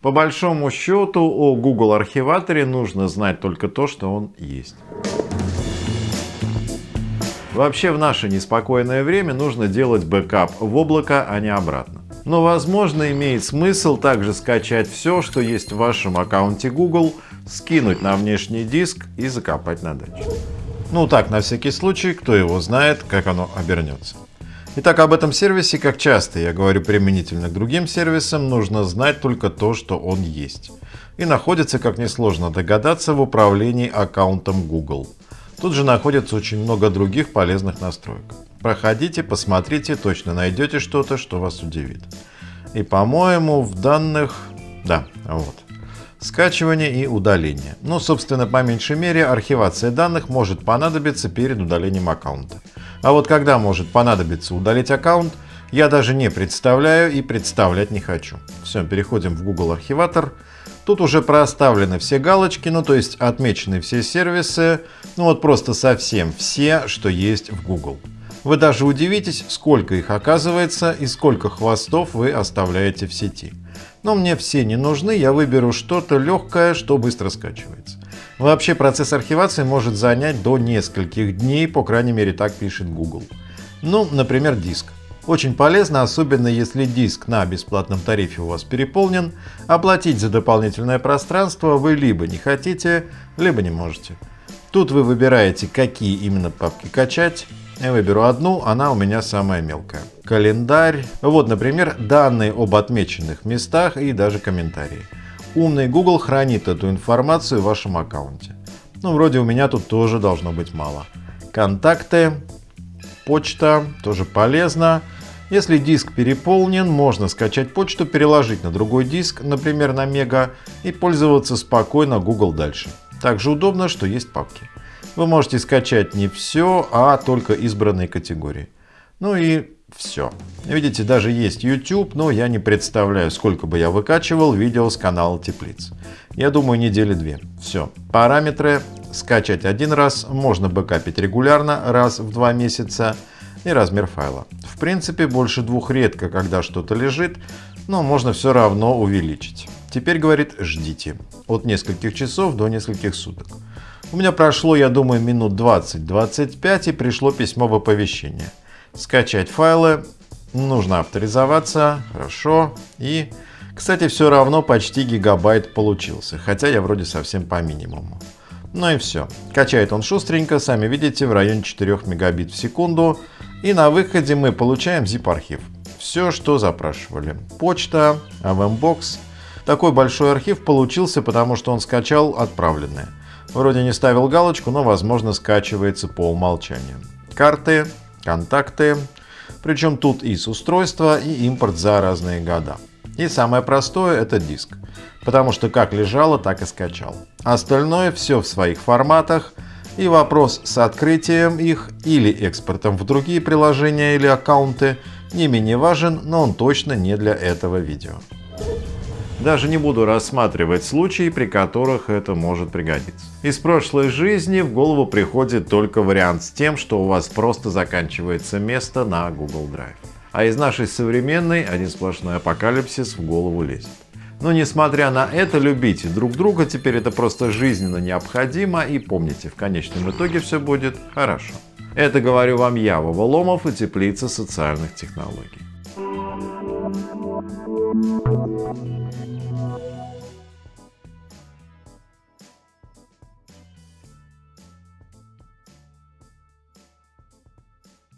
По большому счету о Google архиваторе нужно знать только то, что он есть. Вообще в наше неспокойное время нужно делать бэкап в облако, а не обратно. Но возможно имеет смысл также скачать все, что есть в вашем аккаунте Google, скинуть на внешний диск и закопать на даче. Ну так, на всякий случай, кто его знает, как оно обернется. Итак, об этом сервисе, как часто я говорю применительно к другим сервисам, нужно знать только то, что он есть. И находится, как несложно догадаться, в управлении аккаунтом Google. Тут же находится очень много других полезных настроек. Проходите, посмотрите, точно найдете что-то, что вас удивит. И, по-моему, в данных... Да, вот. Скачивание и удаление. Ну, собственно, по меньшей мере, архивация данных может понадобиться перед удалением аккаунта. А вот когда может понадобиться удалить аккаунт, я даже не представляю и представлять не хочу. Все, переходим в Google архиватор. Тут уже проставлены все галочки, ну то есть отмечены все сервисы, ну вот просто совсем все, что есть в Google. Вы даже удивитесь, сколько их оказывается и сколько хвостов вы оставляете в сети. Но мне все не нужны, я выберу что-то легкое, что быстро скачивается. Вообще процесс архивации может занять до нескольких дней, по крайней мере так пишет Google. Ну, например, диск. Очень полезно, особенно если диск на бесплатном тарифе у вас переполнен, оплатить за дополнительное пространство вы либо не хотите, либо не можете. Тут вы выбираете, какие именно папки качать. Я выберу одну, она у меня самая мелкая. Календарь. Вот, например, данные об отмеченных местах и даже комментарии. Умный Google хранит эту информацию в вашем аккаунте. Ну, вроде у меня тут тоже должно быть мало. Контакты, почта, тоже полезно. Если диск переполнен, можно скачать почту, переложить на другой диск, например на Мега, и пользоваться спокойно Google дальше. Также удобно, что есть папки. Вы можете скачать не все, а только избранные категории. Ну и все. Видите, даже есть YouTube, но я не представляю, сколько бы я выкачивал видео с канала Теплиц. Я думаю, недели две. Все. Параметры скачать один раз, можно бэкапить регулярно, раз в два месяца и размер файла. В принципе, больше двух редко, когда что-то лежит, но можно все равно увеличить. Теперь, говорит, ждите. От нескольких часов до нескольких суток. У меня прошло, я думаю, минут 20-25 и пришло письмо в оповещение. Скачать файлы, нужно авторизоваться, хорошо. И, кстати, все равно почти гигабайт получился, хотя я вроде совсем по минимуму. Ну и все. Качает он шустренько, сами видите, в районе 4 мегабит в секунду. И на выходе мы получаем zip-архив. Все, что запрашивали. Почта, AVMBox. Такой большой архив получился, потому что он скачал отправленные. Вроде не ставил галочку, но возможно скачивается по умолчанию. Карты, контакты. Причем тут и с устройства, и импорт за разные года. И самое простое это диск, потому что как лежало, так и скачал. Остальное все в своих форматах, и вопрос с открытием их или экспортом в другие приложения или аккаунты не менее важен, но он точно не для этого видео. Даже не буду рассматривать случаи, при которых это может пригодиться. Из прошлой жизни в голову приходит только вариант с тем, что у вас просто заканчивается место на Google Drive. А из нашей современной один сплошной апокалипсис в голову лезет. Но несмотря на это, любите друг друга, теперь это просто жизненно необходимо и помните, в конечном итоге все будет хорошо. Это говорю вам я, Вова Ломов и Теплица социальных технологий.